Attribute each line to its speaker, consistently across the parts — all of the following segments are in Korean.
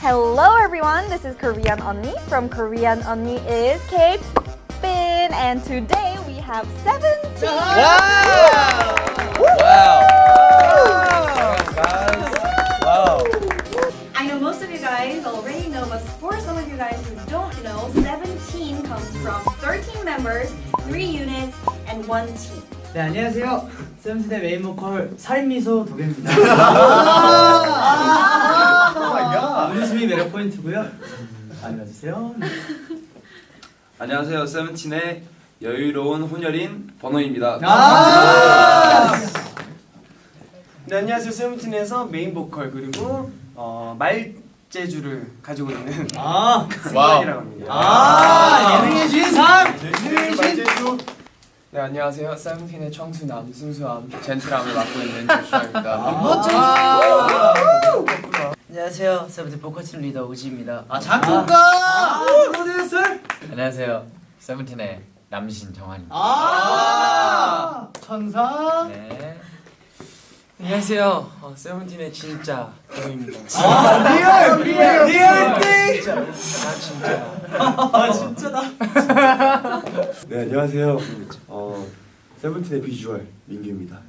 Speaker 1: Hello everyone, this is Korean Onni from Korean Onni is K Bin and today we have 17
Speaker 2: Wow! Guys, wow.
Speaker 1: I know most of you guys already know, but for some of you guys who don't know, 17 comes from 13 members, 3 units, and 1 team.
Speaker 3: 네 안녕하세요 세븐틴의 메인 보컬 살미소 도겸입니다 웃음이 매력 포인트고요. 많이 봐주세요.
Speaker 2: 안녕하세요. 세븐틴의 여유로운 혼혈인 버너입니다.
Speaker 4: 네 안녕하세요. 세븐틴에서 메인 보컬 그리고 어, 말 재주를 가지고 있는
Speaker 3: 아,
Speaker 4: 승관이라고 합니다.
Speaker 3: 아! 예능의 주인상!
Speaker 4: 말재주.
Speaker 5: 네 안녕하세요. 세븐틴의 청순함, 순수함, 젠틀함을 맡고 있는 조슈아입니다.
Speaker 6: 안녕하세요. 세븐틴 보컬팀 리더 우지입니다.
Speaker 3: 아 작곡가 프로듀서
Speaker 7: 안녕하세요. 세븐틴의 남신 정한입니다.
Speaker 3: 아 천사
Speaker 7: 네.
Speaker 5: 안녕하세요 어, 세븐틴의 진짜 도겸입니다.
Speaker 3: 아 real real real
Speaker 5: 띵나 진짜
Speaker 3: 아 진짜다
Speaker 8: 네 안녕하세요. 어 세븐틴의 비주얼 민규입니다.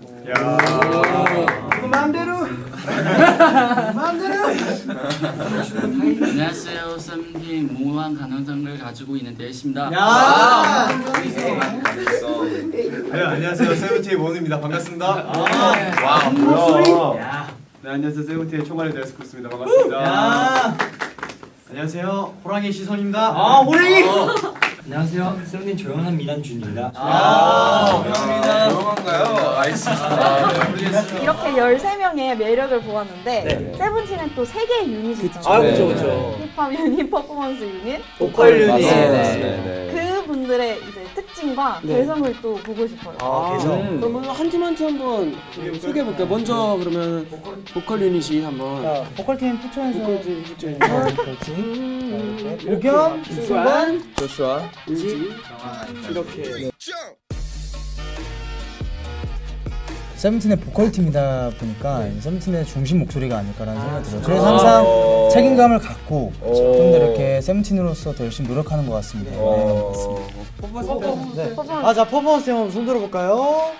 Speaker 3: 그 맘대로 맘대로
Speaker 9: 안녕하세요. 썸님 무한 가능성을 가지고 있는 데이십니다.
Speaker 3: 야
Speaker 8: 네 안녕하세요 세븐틴의 원우입니다. 반갑습니다.
Speaker 2: 와, 뭐야.
Speaker 8: 네 안녕하세요 세븐틴의 총괄의 데스쿠스입니다. 반갑습니다.
Speaker 3: 야
Speaker 8: 안녕하세요 호랑이 시선입니다.
Speaker 3: 아 호랭이 안녕하세요 세븐틴 조용한 미남 준입니다
Speaker 2: 아, 조용한가요? 알겠습니다.
Speaker 1: 이렇게 13명의 매력을 보았는데 세븐틴은 또 3개의 유닛이 있잖아요.
Speaker 3: 아
Speaker 2: 네.
Speaker 3: 그쵸 그쵸
Speaker 1: 힙합 유닛, 퍼포먼스 유닛.
Speaker 3: 보컬 유닛
Speaker 2: 네.
Speaker 1: 그 분들의 이제 특징과 개성을 또 보고 싶어요.
Speaker 3: 아 개성.
Speaker 10: 그러면 한팀 한 팀 한번 소개해 볼게요. 먼저 그러면 보컬 유닛이 한번.
Speaker 3: 자 보컬팀 투천에서
Speaker 10: 보컬팀.
Speaker 3: 오겸 수반
Speaker 5: 조슈아
Speaker 10: 우지 이렇게
Speaker 11: 세븐틴의 보컬팀이다 보니까 세븐틴의 중심 목소리가 아닐까라는 생각이 들어요. 그래서 항상 책임감을 갖고 좀 더 이렇게 세븐틴으로서 더 열심히 노력하는 것 같습니다. 네, 맞습니다.
Speaker 3: 아자 퍼포먼스 한번 손 들어볼까요?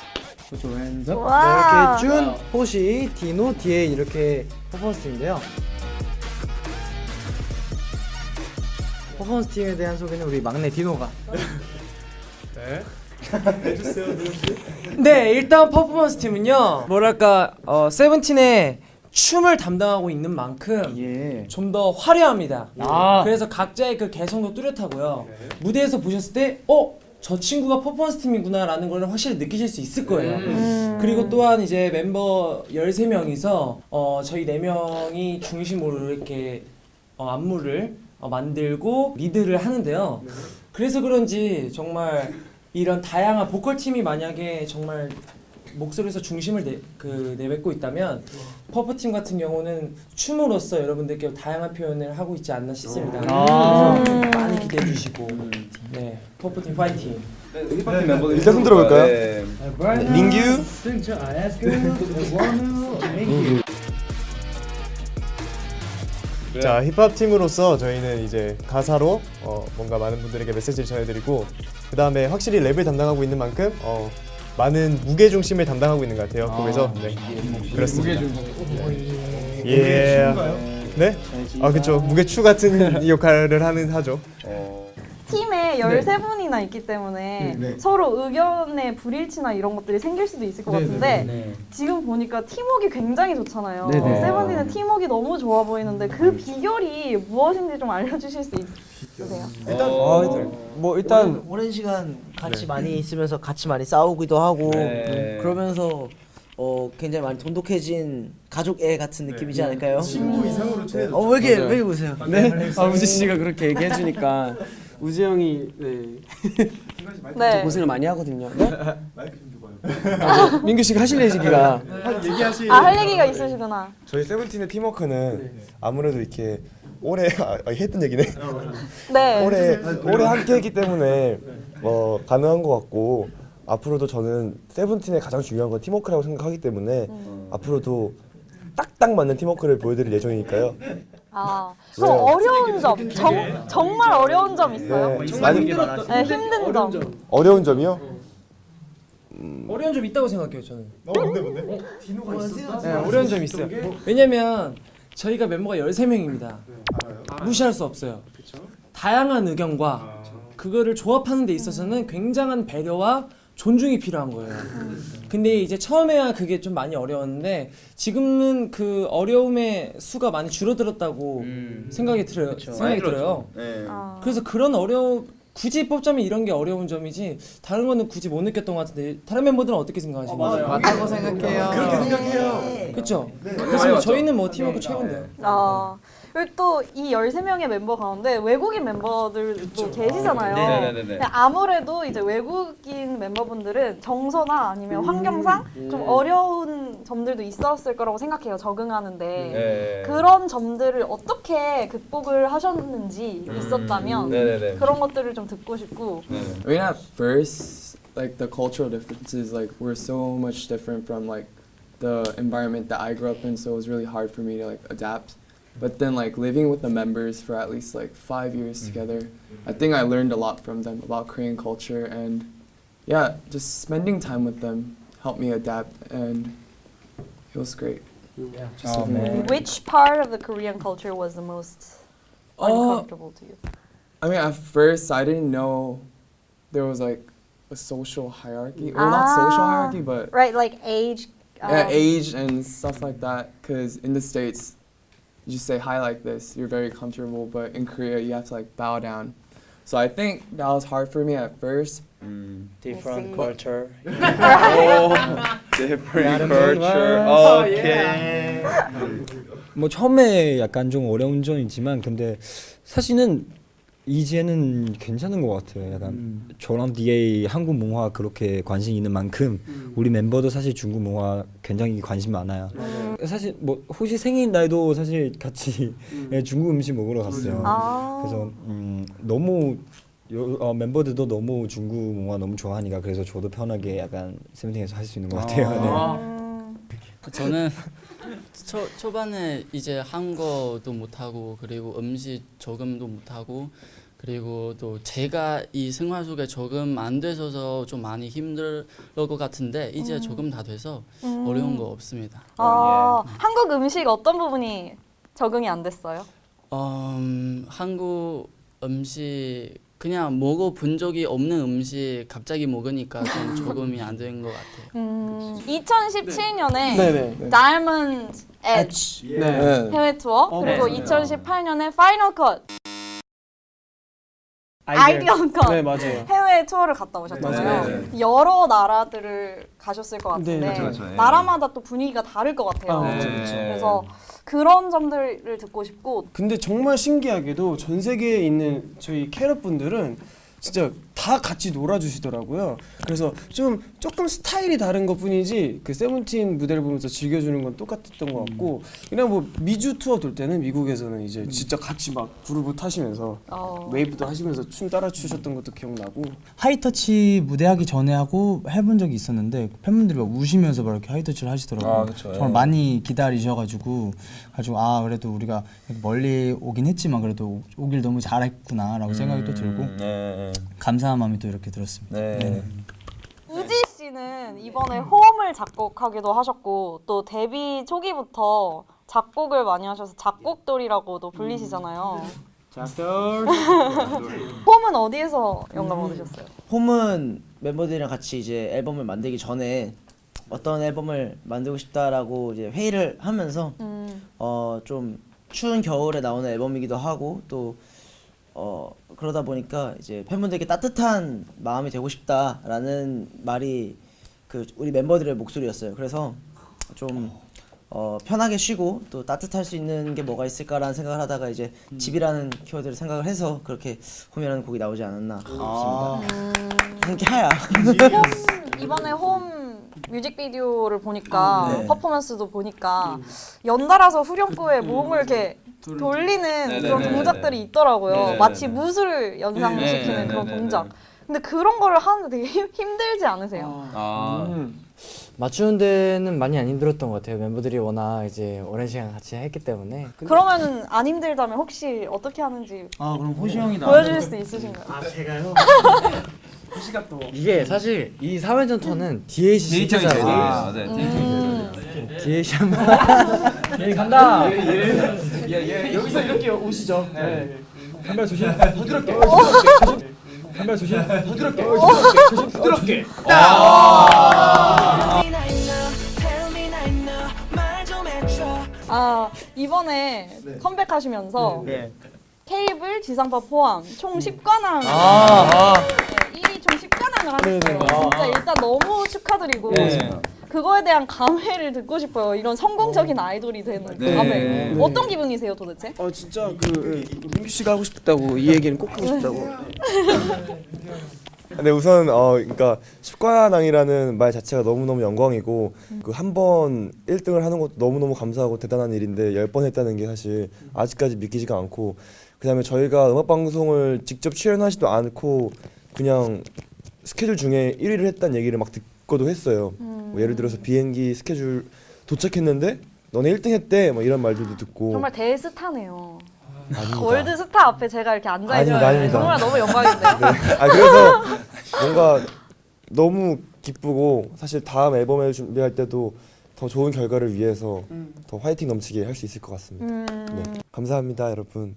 Speaker 3: 그렇죠 왼쪽
Speaker 1: 와.
Speaker 3: 이렇게 준, 호시, 디노, 디에잇 이렇게 퍼포먼스 팀인데요. 퍼포먼스 팀에 대한 소개는 우리 막내 디노가.
Speaker 10: 네 일단 퍼포먼스 팀은요 뭐랄까 어, 세븐틴의 춤을 담당하고 있는 만큼
Speaker 3: 예.
Speaker 10: 좀 더 화려합니다.
Speaker 3: 아.
Speaker 10: 그래서 각자의 그 개성도 뚜렷하고요. 무대에서 보셨을 때, 어? 저 친구가 퍼포먼스 팀이구나 라는 걸 확실히 느끼실 수 있을 거예요. 그리고 또한 이제 멤버 13명이서 어, 저희 4명이 중심으로 이렇게 어, 안무를 어, 만들고 리드를 하는데요. 그래서 그런지 정말 이런 다양한 보컬 팀이 만약에 정말 목소리에서 중심을 내, 그, 내뱉고 있다면 퍼포 팀 같은 경우는 춤으로써 여러분들께 다양한 표현을 하고 있지 않나 싶습니다.
Speaker 3: 아.
Speaker 10: 그래서 많이 기대해 주시고 네 퍼프 팀 파이팅.
Speaker 2: 힙합팀 멤버들
Speaker 8: 일단 손 들어 볼까요?
Speaker 2: 네.
Speaker 8: 민규
Speaker 12: 자 힙합 팀으로서 저희는 이제 가사로 어, 뭔가 많은 분들에게 메시지를 전해드리고 그 다음에 확실히 랩을 담당하고 있는 만큼 어, 많은 무게 중심을 담당하고 있는 것 같아요. 거기서 네 그렇습니다. 예. 네? 아 그렇죠. 무게 추 같은 역할을 하는 하죠.
Speaker 1: 팀에 13분이 나 있기 때문에 서로 의견의 불일치나 이런 것들이 생길 수도 있을 것 같은데 지금 보니까 팀워크 굉장히 좋잖아요.
Speaker 3: 네네.
Speaker 1: 세븐틴은 팀워크 너무 좋아 보이는데 그 비결이 무엇인지 좀 알려주실 수 있으세요?
Speaker 3: 어, 뭐 일단
Speaker 6: 오랜 시간 같이 많이 있으면서 같이 많이 싸우기도 하고
Speaker 2: 네.
Speaker 6: 그러면서 어 굉장히 많이 돈독해진 가족 애 같은 느낌이지 않을까요?
Speaker 8: 친구 이상으로 친해졌죠.
Speaker 6: 어왜 이렇게 왜 이렇게 웃으세요?
Speaker 10: 네. 아 우지 씨가 그렇게 얘기해 주니까 우지 형이 네.
Speaker 1: 네.
Speaker 10: 고생을 많이 하거든요. 네?
Speaker 8: 마이크 좀 줘봐요.
Speaker 10: 민규 씨가 하실 얘기가
Speaker 8: 얘기하시.
Speaker 1: 아할 얘기가 있으시구나.
Speaker 12: 저희 세븐틴의 팀워크는 아무래도 이렇게 올해 아, 아, 했던 얘기네.
Speaker 1: 네.
Speaker 12: 올해 올해 함께했기 때문에 어, 가능한 것 같고 앞으로도 저는 세븐틴의 가장 중요한 건 팀워크라고 생각하기 때문에 앞으로도 딱딱 맞는 팀워크를 보여드릴 예정이니까요.
Speaker 1: 아, 그럼 어려운 점, 정, 정말 어려운 점 있어요?
Speaker 12: 네, 많이
Speaker 1: 네, 힘든 점.
Speaker 12: 어려운 점이요?
Speaker 10: 어려운 점 있다고 생각해요 저는.
Speaker 8: 어 뭔데 뭔데?
Speaker 10: 네, 어려운 점 있어요. 왜냐면 저희가 멤버가 13명입니다. 무시할 수 없어요. 다양한 의견과 그거를 조합하는 데 있어서는 굉장한 배려와 존중이 필요한 거예요. 근데 이제 처음에야 그게 좀 많이 어려웠는데 지금은 그 어려움의 수가 많이 줄어들었다고 생각이 들어요. 생각이 들어요.
Speaker 2: 네.
Speaker 1: 아.
Speaker 10: 그래서 그런 어려움 굳이 뽑자면 이런 게 어려운 점이지 다른 거는 굳이 못 느꼈던 것 같은데 다른 멤버들은 어떻게 생각하시나요?
Speaker 5: 맞다고 생각해요.
Speaker 10: 그렇게 생각해요. 그렇죠. 그래서 저희는 뭐 팀워크 최고인데요.
Speaker 1: 아, 그리고 또 이 13명의 멤버 가운데 외국인 멤버들도 계시잖아요.
Speaker 2: 네네네네.
Speaker 1: 근데 아무래도 이제 외국인 멤버분들은 정서나 아니면 환경상 좀 어려운 점들도 있었을 거라고 생각해요. 적응하는데.
Speaker 2: 네.
Speaker 1: 그런 점들을 어떻게 극복을 하셨는지 있었다면
Speaker 2: 네네네.
Speaker 1: 그런 것들을 좀 듣고 싶고
Speaker 2: 네.
Speaker 5: I mean, at first, like the cultural differences, like we're so much different from like the environment that I grew up in, so it was really hard for me to like adapt. But then, like living with the members for at least like five years together, I think I learned a lot from them about Korean culture, and yeah, just spending time with them helped me adapt, and it was great. Yeah, just
Speaker 11: Oh, man.
Speaker 1: which part of the Korean culture was the most
Speaker 5: Uh,
Speaker 1: uncomfortable to you?
Speaker 5: I mean, at first, I didn't know there was like a social hierarchy. Well, not social
Speaker 1: Ah.
Speaker 5: hierarchy, but
Speaker 1: Right, like age.
Speaker 5: yeah,
Speaker 1: um,
Speaker 5: age and stuff like that. Because in the states, you just say hi like this, you're very comfortable. But in Korea, you have to like bow down. So I think that was hard for me at first.
Speaker 2: 음.
Speaker 6: Different
Speaker 1: see.
Speaker 6: culture.
Speaker 2: 오, different culture. 오케이.
Speaker 13: 뭐 처음에 약간 좀 어려운 점이 있지만 근데 사실은 이제는 괜찮은 것 같아요. 약간 저랑 DA 한국 문화 그렇게 관심 있는 만큼 우리 멤버도 사실 중국 문화 굉장히 관심 많아요. 사실 뭐 호시 생일 날도 사실 같이 예, 중국 음식 먹으러 갔어요.
Speaker 1: 아.
Speaker 13: 그래서 음, 너무 요, 어, 멤버들도 너무 중국 문화 너무 좋아하니까 그래서 저도 편하게 약간 세븐틴에서 할 수 있는 것 같아요. 네.
Speaker 1: 음,
Speaker 9: 저는 초, 초반에 이제 한국어도 못하고 그리고 음식 적응도 못하고 그리고 또 제가 이 생활 속에 적응 안 돼서 좀 많이 힘들 것 같은데 이제 적응 다 돼서
Speaker 1: 음.
Speaker 9: 어려운 거 없습니다.
Speaker 1: 아, 한국 음식 어떤 부분이 적응이 안 됐어요?
Speaker 9: 음, 한국 음식 그냥 먹어본 적이 없는 음식 갑자기 먹으니까 좀 적응이 안 된 것 같아요.
Speaker 1: 음, 2017년에
Speaker 3: 네네.
Speaker 1: Diamond Edge
Speaker 3: 네.
Speaker 1: 해외 투어
Speaker 3: 어,
Speaker 1: 그리고
Speaker 3: 맞아요.
Speaker 1: 2018년에 Final Cut 아이디언 컷
Speaker 3: 네 맞아요.
Speaker 1: 해외 투어를 갔다 오셨잖아요.
Speaker 2: 네,
Speaker 1: 여러 나라들을 가셨을 것 같은데
Speaker 3: 네,
Speaker 2: 그쵸, 예.
Speaker 1: 나라마다 또 분위기가 다를 것 같아요.
Speaker 3: 아, 그쵸,
Speaker 2: 그쵸.
Speaker 1: 그래서 그런 점들을 듣고 싶고
Speaker 3: 근데 정말 신기하게도 전 세계에 있는 저희 캐럿 분들은 진짜 다 같이 놀아주시더라고요. 그래서 좀 조금 스타일이 다른 것 뿐이지 그 세븐틴 무대를 보면서 즐겨주는 건 똑같았던 것 같고 그냥 뭐 미주 투어 돌 때는 미국에서는 이제 진짜 같이 막 그루브 타시면서
Speaker 1: 어,
Speaker 3: 웨이브도 하시면서 춤 따라 추셨던 것도 기억나고
Speaker 11: 하이터치 무대하기 전에 하고 해본 적이 있었는데 팬분들이 막 우시면서 막 이렇게 하이터치를 하시더라고요.
Speaker 2: 아, 그쵸,
Speaker 11: 정말
Speaker 2: 예.
Speaker 11: 많이 기다리셔가지고 가지고 아 그래도 우리가 멀리 오긴 했지만 그래도 오길 너무 잘했구나라고 생각이 또 들고
Speaker 2: 네.
Speaker 11: 감사 한 마음이 또 이렇게 들었습니다.
Speaker 2: 네.
Speaker 11: 네네.
Speaker 1: 우지 씨는 이번에 홈을 작곡하기도 하셨고 또 데뷔 초기부터 작곡을 많이 하셔서 작곡돌이라고도 불리시잖아요. 홈은 어디에서 영감 얻으셨어요?
Speaker 6: 홈은 멤버들이랑 같이 이제 앨범을 만들기 전에 어떤 앨범을 만들고 싶다라고 이제 회의를 하면서
Speaker 1: 음,
Speaker 6: 어좀 추운 겨울에 나오는 앨범이기도 하고 또 어 그러다 보니까 이제 팬분들께 따뜻한 마음이 되고 싶다라는 말이 그 우리 멤버들의 목소리였어요. 그래서 좀 어, 편하게 쉬고 또 따뜻할 수 있는 게 뭐가 있을까라는 생각을 하다가 이제 집이라는 키워드를 생각을 해서 그렇게 홈이라는 곡이 나오지 않았나 싶습니다.
Speaker 1: 음,
Speaker 6: 함께 하야.
Speaker 1: 홈 이번에 홈 뮤직비디오를 보니까
Speaker 6: 아, 네.
Speaker 1: 퍼포먼스도 보니까 연달아서 후렴구에 몸을 이렇게 돌리는
Speaker 2: 네네네네.
Speaker 1: 그런 동작들이 있더라고요.
Speaker 2: 네네네네.
Speaker 1: 마치 무술을 연상시키는 그런. 동작. 근데 그런 거를 하는데 되게 힘, 힘들지 않으세요?
Speaker 2: 아,
Speaker 3: 음.
Speaker 14: 맞추는 데는 많이 안 힘들었던 것 같아요. 멤버들이 워낙 이제 오랜 시간 같이 했기 때문에.
Speaker 1: 그러면은 안 힘들다면 혹시 어떻게 하는지
Speaker 10: 아 그럼 호시 형이
Speaker 1: 보여주실 수 있으신가요?
Speaker 14: 아 제가요?
Speaker 4: 호시가 또
Speaker 14: 이게 사실 이 3회전 턴은 DH 진짜
Speaker 2: 데이터가 있어요.
Speaker 14: 잘해요.
Speaker 2: 맞아요.
Speaker 1: 음.
Speaker 14: DH 한번.
Speaker 10: 예 간다.
Speaker 4: 예, 여기서 이렇게 오시죠. 네.
Speaker 10: 간발 조심.
Speaker 4: 부드럽게.
Speaker 10: 간발 조심.
Speaker 4: 부드럽게.
Speaker 10: 조심.
Speaker 4: 부드럽게.
Speaker 1: 아 이번에 컴백하시면서
Speaker 4: 네.
Speaker 1: 케이블 지상파 포함 총 10관왕
Speaker 10: 아, 아.
Speaker 1: 1위 총 10관왕을 하셨어요.
Speaker 10: 네네.
Speaker 1: 진짜 일단 너무 축하드리고
Speaker 10: 네.
Speaker 1: 그거에 대한 감회를 듣고 싶어요. 이런 성공적인 아이돌이 되는 그
Speaker 3: 네.
Speaker 1: 감회.
Speaker 3: 네.
Speaker 1: 어떤 기분이세요, 도대체?
Speaker 3: 어 진짜 그 민규 씨가 하고 싶다고 이 얘기는 꼭 하고 싶다고.
Speaker 12: 네 우선 어 그러니까 십관왕이라는 말 자체가 너무 너무 영광이고 그한 번 1등을 하는 것도 너무 너무 감사하고 대단한 일인데 열번 했다는 게 사실 아직까지 믿기지가 않고 그다음에 저희가 음악 방송을 직접 출연하지도 않고 그냥 스케줄 중에 1위를 했다는 얘기를 막 듣 고도 했어요. 뭐 예를 들어서 비행기 스케줄 도착했는데 너네 1등 했대 뭐 이런 말들도 듣고
Speaker 1: 정말 대스타네요.
Speaker 12: 아닙니다.
Speaker 1: 월드 스타 앞에 제가 이렇게 앉아.
Speaker 12: 아닙니다.
Speaker 1: 정말 너무 영광인데요.
Speaker 12: 네. 아 그래서 뭔가 너무 기쁘고 사실 다음 앨범을 준비할 때도 더 좋은 결과를 위해서 더 화이팅 넘치게 할 수 있을 것 같습니다.
Speaker 1: 음.
Speaker 12: 네. 감사합니다, 여러분.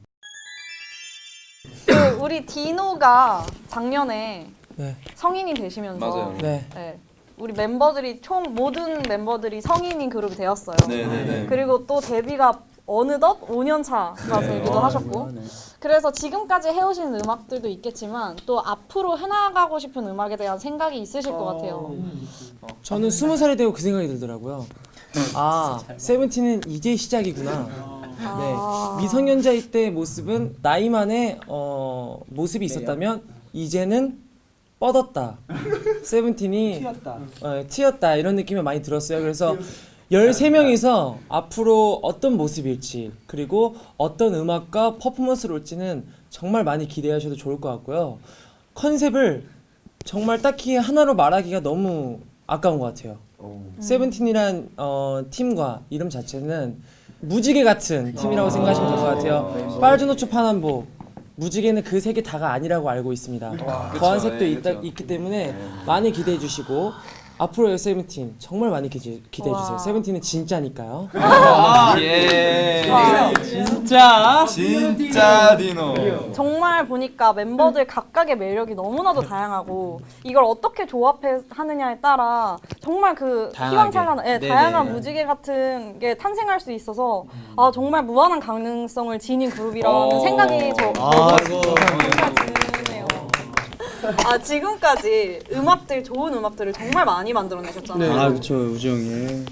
Speaker 1: 그 우리 디노가 작년에
Speaker 10: 네.
Speaker 1: 성인이 되시면서
Speaker 2: 맞아요.
Speaker 10: 네.
Speaker 1: 네. 우리 멤버들이 총 모든 멤버들이 성인인 그룹이 되었어요.
Speaker 2: 네, 네, 네.
Speaker 1: 그리고 또 데뷔가 어느덧 5년 차가 되기도 하셨고 그래서 지금까지 해오신 음악들도 있겠지만 또 앞으로 해나가고 싶은 음악에 대한 생각이 있으실 것 같아요.
Speaker 10: 저는 스무 살이 되고 그 생각이 들더라고요. 아, 세븐틴은 이제 시작이구나.
Speaker 1: 아.
Speaker 10: 네, 미성년자일 때 모습은 나이만의 어, 모습이 있었다면 이제는 뻗었다. 세븐틴이
Speaker 4: 튀었다.
Speaker 10: 어, 튀었다 이런 느낌이 많이 들었어요. 그래서 13명이서 앞으로 어떤 모습일지 그리고 어떤 음악과 퍼포먼스를 올지는 정말 많이 기대하셔도 좋을 것 같고요. 컨셉을 정말 딱히 하나로 말하기가 너무 아까운 것 같아요. 세븐틴이란 어, 팀과 이름 자체는 무지개 같은 팀이라고 생각하시면 될 것 같아요. 빨주노초 파남보 무지개는 그세개 다가 아니라고 알고 있습니다. 더한 색도
Speaker 2: 예,
Speaker 10: 있다,
Speaker 2: 그쵸.
Speaker 10: 있기 때문에 많이 기대해 주시고 앞으로의 세븐틴 정말 많이 기대, 기대해 주세요.
Speaker 1: 와.
Speaker 10: 세븐틴은 진짜니까요.
Speaker 2: 예.
Speaker 1: 와.
Speaker 10: 진짜
Speaker 2: 진짜 디노.
Speaker 1: 정말 보니까 멤버들 각각의 매력이 너무나도 다양하고 이걸 어떻게 조합하느냐에 따라 정말 그. 희망찬란한 예. 다양한 무지개 같은 게 탄생할 수 있어서 아 정말 무한한 가능성을 지닌 그룹이라는
Speaker 2: 어.
Speaker 1: 생각이 저
Speaker 7: 아,
Speaker 1: 드네요. 아 지금까지 음악들 좋은 음악들을 정말 많이 만들어내셨잖아요.
Speaker 11: 아 그렇죠 우지 형이.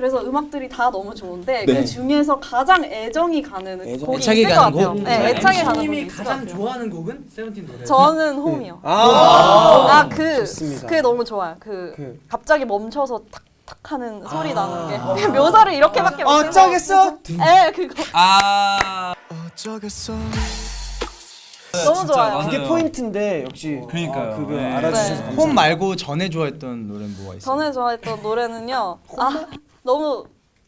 Speaker 1: 그래서 음악들이 다 너무 좋은데
Speaker 11: 네.
Speaker 1: 그 중에서 가장 애정이 가는 곡이
Speaker 11: 애착이
Speaker 1: 있을 것
Speaker 11: 가는
Speaker 1: 같아요.
Speaker 11: 곡?
Speaker 1: 네, 애착이 가는 곡이
Speaker 4: 님이
Speaker 1: 있을 것
Speaker 4: 가장
Speaker 1: 같아요.
Speaker 4: 좋아하는 곡은 세븐틴 노래.
Speaker 1: 저는 홈이요.
Speaker 3: 아,
Speaker 1: 아, 그,
Speaker 3: 좋습니다.
Speaker 1: 그게 너무 좋아요. 그,
Speaker 3: 그.
Speaker 1: 갑자기 멈춰서 탁탁 하는 소리 나는 게. 묘사를 이렇게밖에 못 해서.
Speaker 3: 어쩌겠어?
Speaker 1: 예, 그거.
Speaker 2: 아.
Speaker 12: 어쩌겠어.
Speaker 1: 너무 좋아요.
Speaker 3: 그게 포인트인데 역시
Speaker 2: 그러니까요.
Speaker 3: 아, 그거
Speaker 2: 네.
Speaker 3: 알아주셔서
Speaker 1: 네.
Speaker 11: 홈 말고 전에 좋아했던 노래는 뭐가 있어요?
Speaker 1: 전에 좋아했던 노래는요. 아, 너무.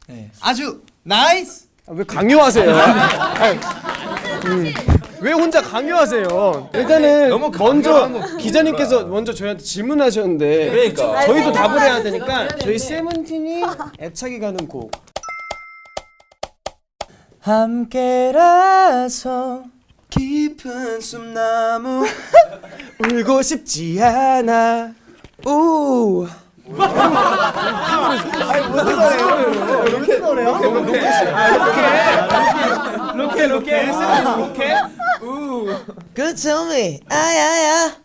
Speaker 11: 네. 아주 nice.
Speaker 3: 아, 왜 강요하세요? 음, 왜 혼자 강요하세요? 일단은
Speaker 2: 너무
Speaker 3: 먼저 기자님께서 먼저 저희한테 질문하셨는데
Speaker 2: 그러니까.
Speaker 3: 저희도 답을 해야 되니까 저희. 세븐틴이 애착이 가는 곡
Speaker 11: 함께라서
Speaker 3: 깊은 숨나무 울고 싶지 않아 우 아니 무슨 노래예요? 이렇게 노래요?
Speaker 4: 로켓 로켓 세븐틴 로켓.
Speaker 6: Good to me 아야야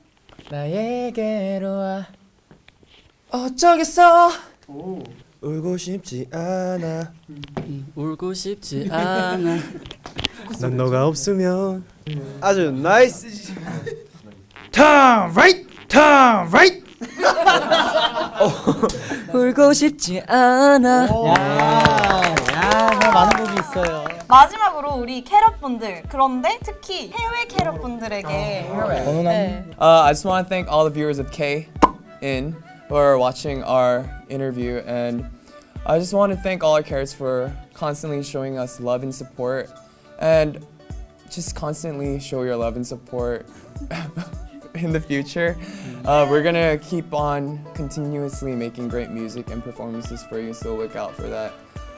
Speaker 6: 나에게로 와
Speaker 10: 어쩌겠어.
Speaker 12: 울고 싶지 않아.
Speaker 9: 울고 싶지 않아.
Speaker 12: 난 너가 없으면
Speaker 3: 아주
Speaker 11: nice turn right turn right.
Speaker 6: 울고 싶지 않아
Speaker 11: 야, 야, 많은 곡이 있어요.
Speaker 1: 마지막으로 우리 캐럿분들. 그런데 특히 해외 캐럿분들에게.
Speaker 11: 버논.
Speaker 1: 네.
Speaker 5: Uh, I just want to thank all the viewers of K in who are watching our interview. And I just want to thank all our carrots for constantly showing us love and support. And just constantly show your love and support in the future. Uh, we're gonna keep on continuously making great music and performances for you, so look out for that.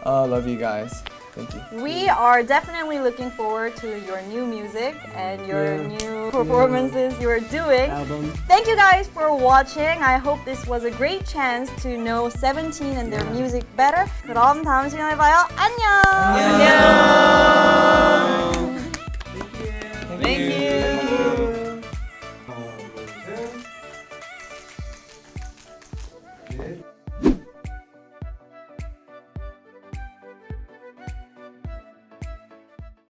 Speaker 5: Uh, love you guys. Thank you.
Speaker 1: We are definitely looking forward to your new music and your
Speaker 5: Yeah.
Speaker 1: new performances you are doing.
Speaker 3: Album.
Speaker 1: Thank you guys for watching. I hope this was a great chance to know Seventeen and their music better. 그럼 다음 시간에 봐요. 안녕. 안녕.